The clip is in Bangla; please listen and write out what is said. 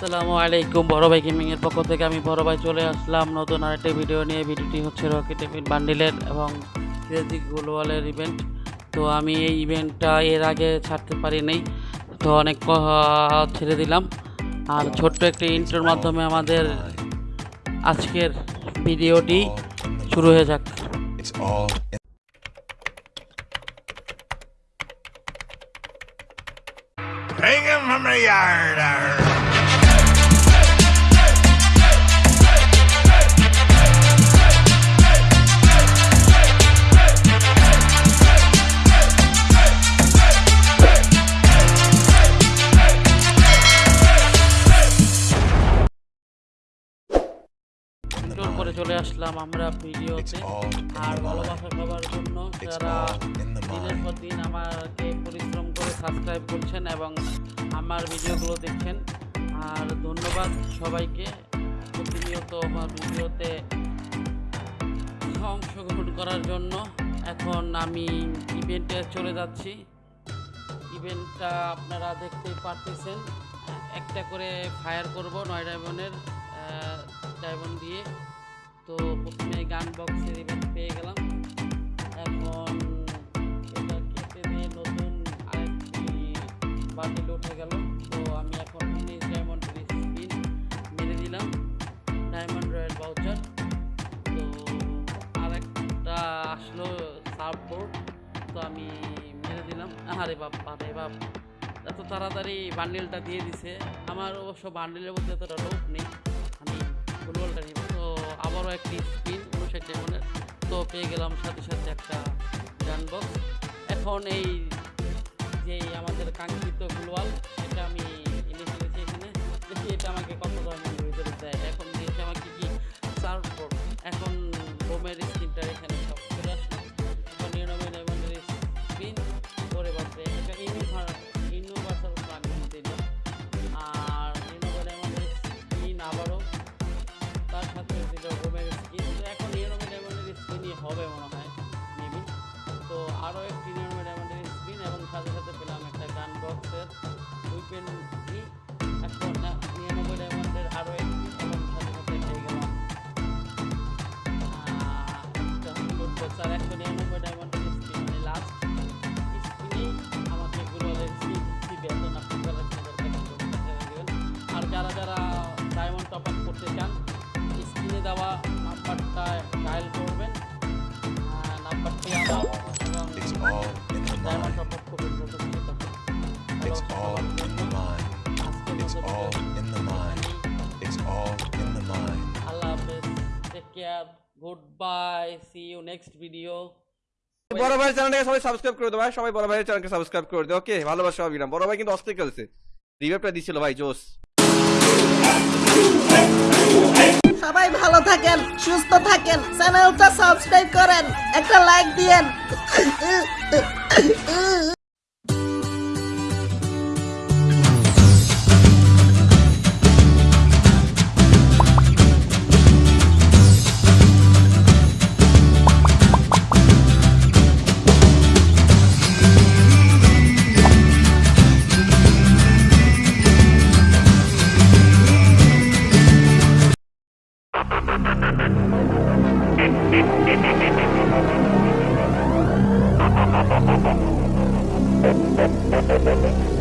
আসসালামু আলাইকুম, বড় ভাই গেমিং এর পক্ষ থেকে আমি বড় ভাই চলে আসলাম নতুন আরেকটি ভিডিও নিয়ে। ভিডিওটি হচ্ছে রকেট এমিন বান্ডিলের এবং ক্রেজি গ্লোবালের ইভেন্ট তো আমি এই ইভেন্টটা এর আগে ছাড়তে পারি নাই তো অনেক ছেড়ে দিলাম। আর ছোট্ট একটি ইন্টার মাধ্যমে আমাদের আজকের ভিডিওটি শুরু হয়ে যাক। Bring him from the yard. চলে আসলাম আমরা ভিডিওতে। আর ভালোবাসা পাওয়ার জন্য যারা দিনের পর দিন আমাকে পরিশ্রম করে সাবস্ক্রাইব করছেন এবং আমার ভিডিওগুলো দেখছেন আর ধন্যবাদ সবাইকে। প্রতিনিয়ত আমার ভিডিওতে অংশগ্রহণ করার জন্য এখন আমি ইভেন্টে চলে যাচ্ছি। ইভেন্টটা আপনারা দেখতেই পারতেছেন। একটা করে ফায়ার করব নয় ডায়মন্ডের ডায়মন্ড দিয়ে। তো প্রথমে গান বক্সের ইভেন্ট পেয়ে গেলাম। এখন এটা কেটে দিয়ে নতুন আরেকটি বান্ডিল উঠে গেল। তো আমি এখন উনিশ ডায়মন্ডের স্পিন মেরে দিলাম ডায়মন্ড রয়্যাল বাউচার তো আরেকটা আসলো সার্ফবোর্ড তো আমি মেরে দিলাম। আরে বাপ আরে বাপ, এত তাড়াতাড়ি বান্ডিলটা দিয়ে দিছে। আমার অবশ্য বান্ডিলের মধ্যে এতটা লোভ নেই। আমি ফুটবলটা নিব আবারও একটি স্পিন উনষাট ডায়মন্ডের। তো পেয়ে গেলাম সাথে সাথে একটা গান বক্স। এখন এই যে আমাদের কাঙ্ক্ষিত গ্লোয়াল এটা আমি লুট বক্স আর একশো নিরানব্বই ডায়মন্ডের মানে লাস্ট স্পিনেই আমাকে গুগলের। আর যারা যারা ডায়মন্ড টপ আপ করতে চান স্ক্রিনে দেওয়া নাম্বারটা ডায়াল করবেন নাম্বারটি আমার এবং It's all in the diamond. Top up করবেন goodbye see you next video বড় ভাই চ্যানেলটাকে সবাই সাবস্ক্রাইব করে দাও ভাই সবাই বড় ভাইয়ের চ্যানেলকে সাবস্ক্রাইব করে দাও ওকে ভালোবাসা না। বড় ভাই কিন্তু অস্থির খেলছে। রিভাইভটা দিছিল ভাই জোস সবাই ভালো থাকেন সুস্থ থাকেন চ্যানেলটা সাবস্ক্রাইব করেন একটা লাইক দিয়েন। Thank you.